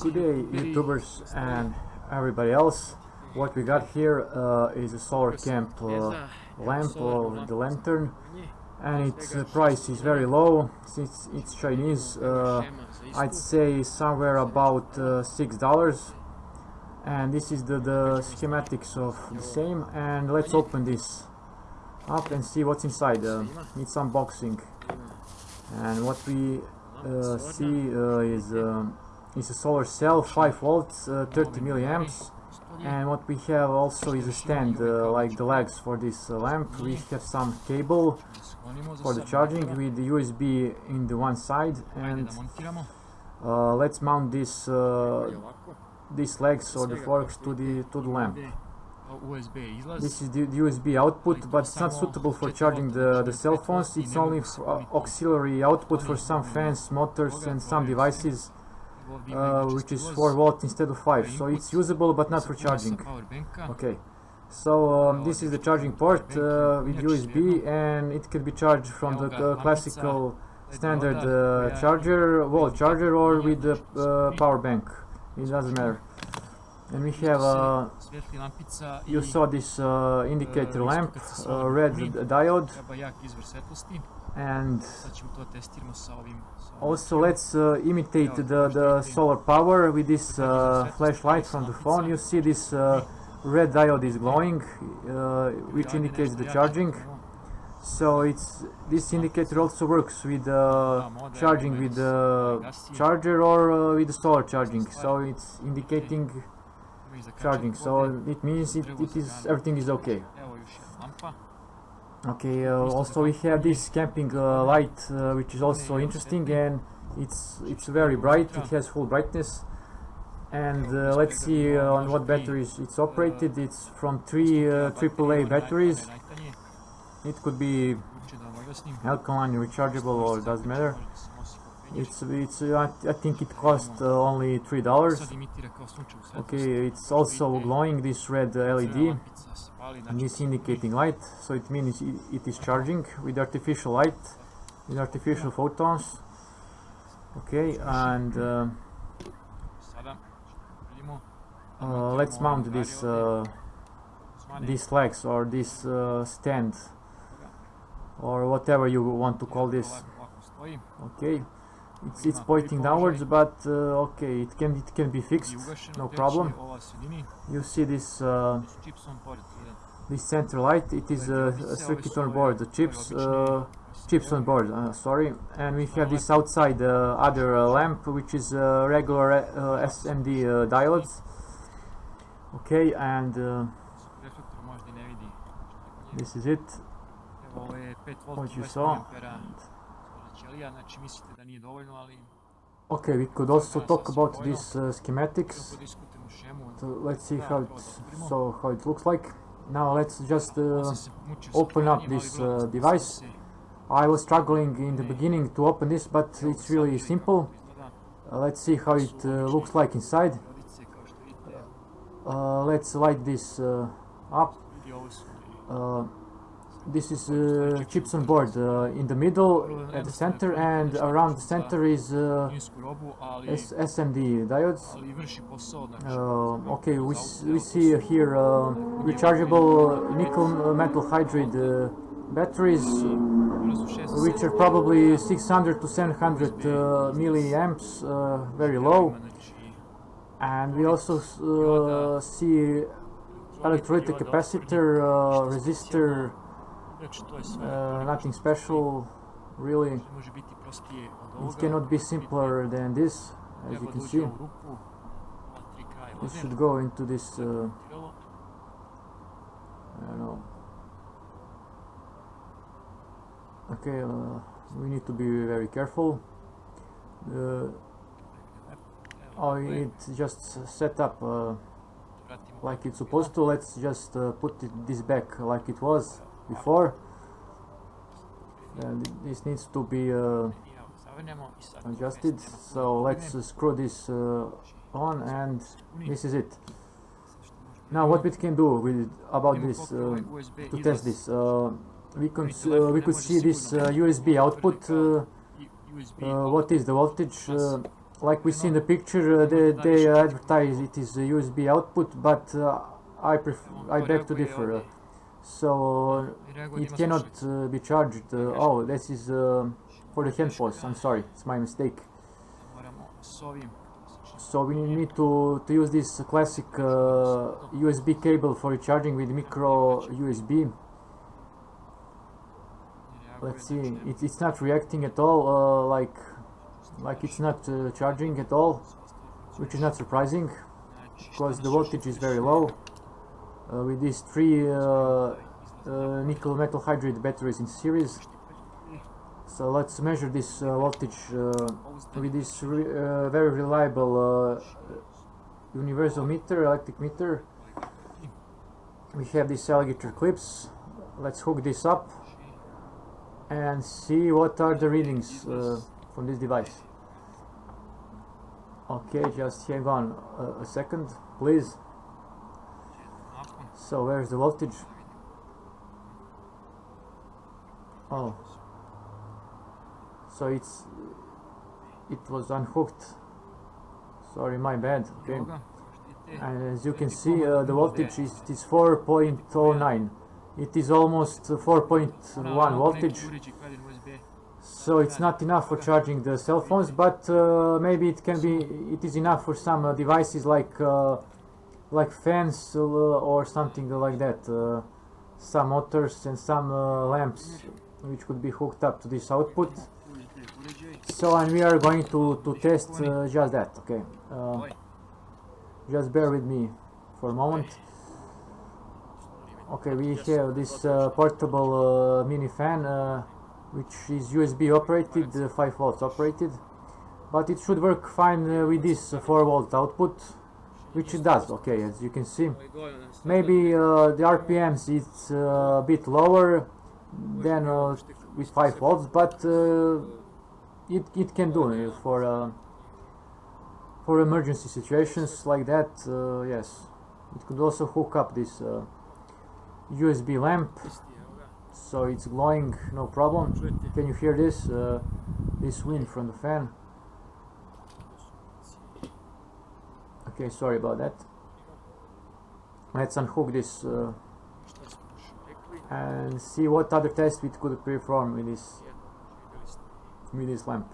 Good day, YouTubers and everybody else. What we got here uh, is a solar camp uh, lamp or the lantern. And its uh, price is very low. Since it's Chinese uh, I'd say somewhere about uh, six dollars. And this is the, the schematics of the same. And let's open this up and see what's inside uh, need some unboxing and what we uh, see uh, is um, is a solar cell 5 volts uh, 30 milliamps. and what we have also is a stand uh, like the legs for this uh, lamp. We have some cable for the charging with the USB in the one side and uh, let's mount this uh, these legs or the forks to the to the lamp this is the, the USB output but it's not suitable for charging the, the cell phones. it's only uh, auxiliary output for some fans motors and some devices uh, which is 4 volt instead of 5 so it's usable but not for charging. okay. So um, this is the charging port uh, with USB and it can be charged from the uh, classical standard uh, charger, wall charger or with the uh, power bank. It doesn't matter and we have uh, you saw this uh, indicator lamp red diode. and also let's uh, imitate the, the solar power with this uh, flashlight from the phone. You see this uh, red diode is glowing, uh, which indicates the charging. So it's this indicator also works with uh, charging with the charger or uh, with the solar charging. So it's indicating charging. So it means it, it is everything is okay. Okay, uh, also we have this camping uh, light, uh, which is also interesting, and it's it's very bright. It has full brightness, and uh, let's see uh, on what batteries it's operated. It's from three uh, AAA batteries. It could be alkaline, rechargeable, or doesn't matter. It's it's I, I think it cost only three dollars. Okay, it's also glowing this red LED and this indicating light so it means it, it is charging with artificial light with artificial photons. Okay and uh, uh, let's mount this uh, these legs or this uh, stand or whatever you want to call this. Okay it's, it's pointing downwards but uh, okay it can it can be fixed. No problem. You see this uh, this center light. It is a, a circuit on board the chips uh, chips on board uh, sorry. And we have this outside uh, other uh, lamp which is regular SMD diodes. Okay and this is it. What you saw okay we could also talk about these schematics? So let's see how it so how it looks like. Now let's just uh, open up this uh, device. I was struggling in the beginning to open this, but it's really simple. Uh, let's see how it uh, looks like inside. Uh, let's light this uh, up this is uh, chips on board uh, in the middle at the center and around the center is uh, SMD diodes. Uh, okay we, we see here uh, rechargeable nickel metal hydride uh, batteries which are probably 600 to 700 milliamps very low. And we also see electrolytic capacitor resistor uh, nothing special, really. It cannot be simpler than this, as you can see. This should go into this, uh, I don't know. Okay, uh, we need to be very careful. Uh, oh, it's just set up uh, like it's supposed to. Let's just uh, put it, this back like it was before? And this needs to be uh, adjusted. So let's uh, screw this uh, on and this is it. Now what we can do with about this uh, to test this uh, we can uh, we could see this USB output what is the voltage like we see in the picture, they, they advertise it is a USB output, but I I beg to differ. Uh, so it cannot uh, be charged. Uh, oh, this is uh, for the handphones. I'm sorry, it's my mistake. So we need to, to use this classic USB cable for charging with micro USB let's see it, it's not reacting at all uh, like like it's not uh, charging at all which is not surprising because the voltage is very low uh, with these three uh, uh, nickel metal hydride batteries in series so let's measure this uh, voltage with this re very reliable universal meter electric meter we have these alligator clips let's hook this up and see what are the readings uh, from this device. Okay, just hang on a second, please. So where's the voltage? Oh, so it's it was unhooked. Sorry, my bad. Okay, and as you can see, uh, the voltage is, is 4.09 it is almost 4.1 voltage. so it's not enough for charging the cell phones but uh, maybe it can be it is enough for some uh, devices like uh, like fans uh, or something like that uh, some motors and some uh, lamps which could be hooked up to this output. So and we are going to to test just that okay? Just bear with me for a moment. Okay, we have this uh, portable uh, mini fan uh, which is USB operated, uh, 5 volts operated. But it should work fine uh, with this 4 volt output which it does, okay, as you can see. Maybe uh, the RPMs is uh, a bit lower than uh, with 5 volts but uh, it, it can do for for emergency situations like that, yes. It could also hook up this USB lamp. So it's glowing no problem. Can you hear this? Uh, this wind from the fan okay sorry about that let's unhook this uh, and see what other tests we could perform with this with this lamp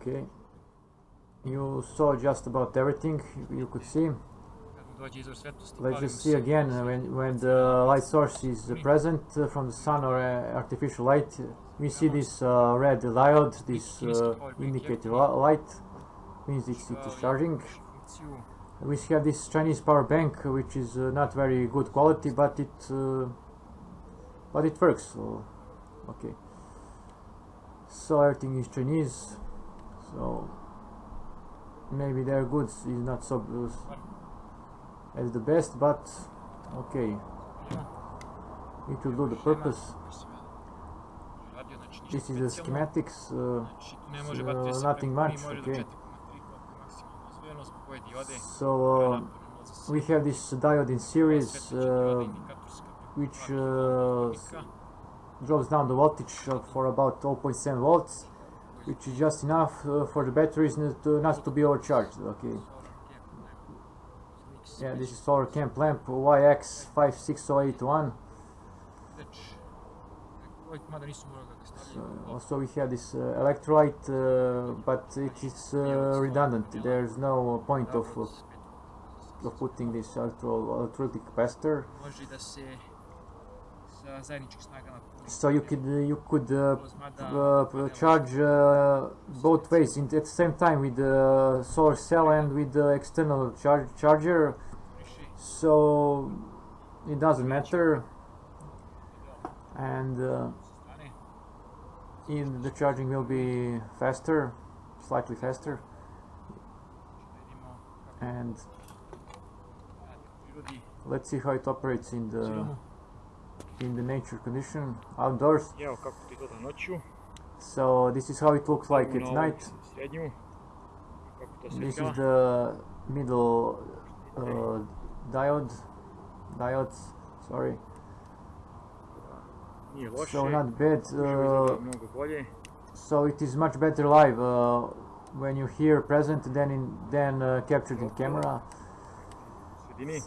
okay you saw just about everything you could see. Let's just see again when, when the light source is present uh, from the sun or uh, artificial light. We see this uh, red diode, this uh, indicator light, means it's, it's charging. We have this Chinese power bank, which is uh, not very good quality, but it but it works. So, okay. So everything is Chinese. So maybe their goods is not so as the best but okay it will do the purpose this is the schematics uh, uh, nothing much okay. so uh, we have this diode in series uh, which uh, drops down the voltage for about 0.7 volts which is just enough uh, for the batteries not to, not to be overcharged okay. Yeah this is solar camp lamp YX56081 so also we have this uh, electrolyte uh, but it is uh, redundant. There's no point of, of putting this electrolytic capacitor. So you could uh, you could uh, uh, charge uh, both ways. In, at the same time with the solar cell and with the external char charger. So it doesn't matter. And in the charging will be faster slightly faster and let's see how it operates in the in the nature condition outdoors. So this is how it looks like at night. This is the middle uh, diode, diodes, sorry. So not bad. Uh, izgleda mnogo bolje. so it is much better live uh, when you hear present than in than uh, captured in camera.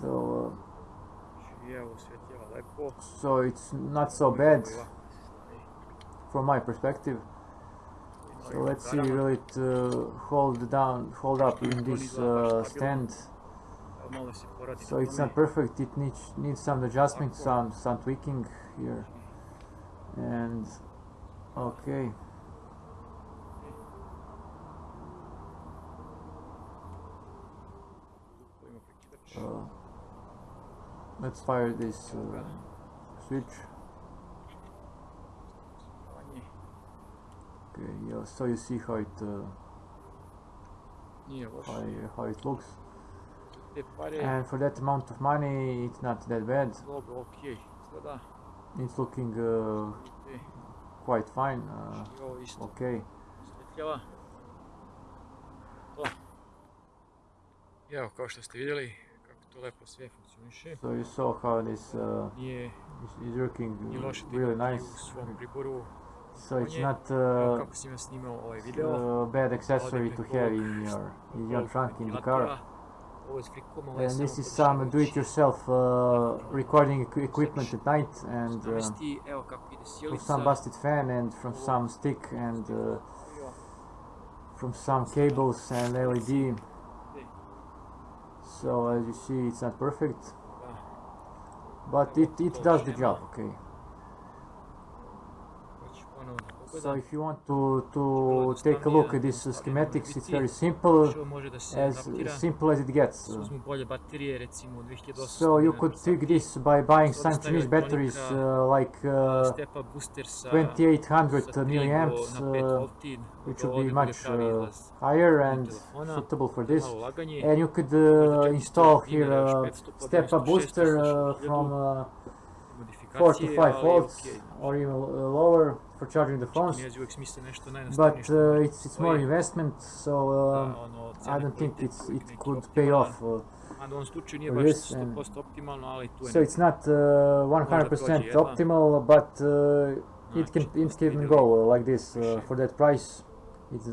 So uh, i evo osvjetljava lepo. so it's not so bad Ovako se stavi. from my perspective. So let's see, will it uh, hold down, hold up in this uh, stand? Evo, malo se poradi So it's not perfect. It needs needs some adjustment, some some tweaking here, and okay. Uh, let's fire this uh, switch. Okay, yeah, so you see how it uh, how, how it looks, and for that amount of money, it's not that bad. Dobro, okej. Izgleda. It's looking uh, quite fine. Uh, i ovo isto okay. osvjetljava. To. I evo, kao što ste vidjeli, kako to lepo sve funkcioniše. So you saw how this uh, Nije, is, working nije loše da really nice. u svom priboru. So it's not Evo uh, kako sam ja snimao ovaj video. uh, bad accessory to have in your in your trunk in the car. And this is some do-it-yourself uh, recording equi- equipment at night, and uh, Navesti, evo kako ide from some busted fan, and from some stick, and uh, from some cables and LED. So as you see, it's not perfect, but it, it does the job. Okay. So if you want to to take a look at these uh, schematics, it's very simple, Što može da se as simple as it gets. Se uzmu bolje baterije, recimo 2800 So you could tweak this by buying So some Chinese batteries uh, like uh, Stepa booster sa 2800 milliamps, uh, which would be much uh, higher and suitable for this. And you could uh, install here a step up booster uh, from uh, 4 to 5 volts or even uh, lower for charging the phones. Kinezi uvijek smisle nešto But uh, it's it's more investment, so um, I don't think it's it could pay off. Uh, Mada u ovom slučaju nije for baš this and- 100% optimalno, ali tu je so it's not uh, 100% prođe optimal, but uh, it can it can go uh, like this uh, for that price. It's